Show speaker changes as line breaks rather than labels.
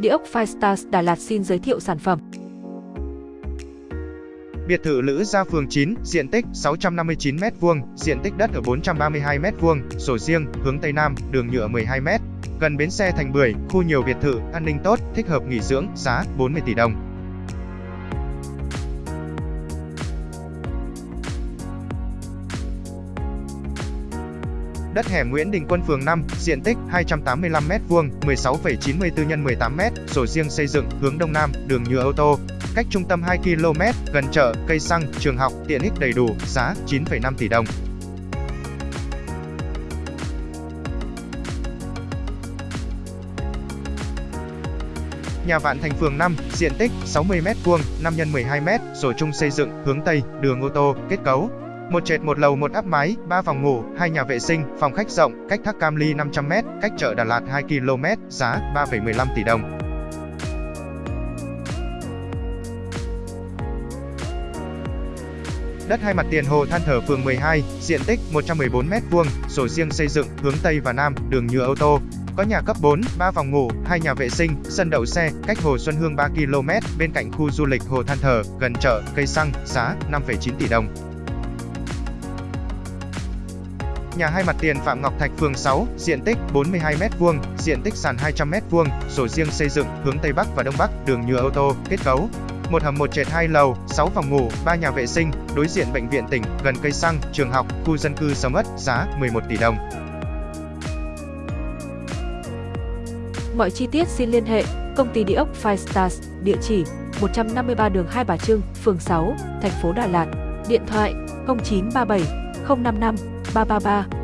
Địa ốc Firestars Đà Lạt xin giới thiệu sản phẩm.
Biệt thự Lữ Gia phường 9, diện tích 659m2, diện tích đất ở 432m2, sổ riêng, hướng Tây Nam, đường nhựa 12m, gần bến xe Thành Bưởi, khu nhiều biệt thự, an ninh tốt, thích hợp nghỉ dưỡng, giá 40 tỷ đồng. Đất hẻm Nguyễn Đình Quân phường 5, diện tích 285m2, 16,94 x 18m, sổ riêng xây dựng, hướng Đông Nam, đường nhựa ô tô, cách trung tâm 2 km, gần chợ, cây xăng, trường học, tiện ích đầy đủ, giá 9,5 tỷ đồng. Nhà Vạn Thành phường 5, diện tích 60m2, 5 x 12m, sổ chung xây dựng, hướng Tây, đường ô tô, kết cấu một trệt một lầu một áp mái, 3 phòng ngủ, hai nhà vệ sinh, phòng khách rộng, cách thác Cam Ly 500m, cách chợ Đà Lạt 2 km, giá 3,15 tỷ đồng. Đất hai mặt tiền Hồ Than Thở phường 12, diện tích 114m2, sổ riêng xây dựng, hướng Tây và Nam, đường nhựa ô tô. Có nhà cấp 4, 3 phòng ngủ, 2 nhà vệ sinh, sân đậu xe, cách Hồ Xuân Hương 3 km, bên cạnh khu du lịch Hồ Than Thở, gần chợ, cây xăng, giá 5,9 tỷ đồng. Nhà hai mặt tiền Phạm Ngọc Thạch phường 6, diện tích 42m2, diện tích sàn 200m2, sổ riêng xây dựng, hướng Tây Bắc và Đông Bắc, đường nhựa ô tô, kết cấu. Một hầm một trệt hai lầu, 6 phòng ngủ, 3 nhà vệ sinh, đối diện bệnh viện tỉnh, gần cây xăng, trường học, khu dân cư sầm ất, giá 11 tỷ đồng.
Mọi chi tiết xin liên hệ công ty địa ốc Five Stars, địa chỉ 153 đường Hai Bà Trưng, phường 6, thành phố Đà Lạt, điện thoại 0937 055八八八。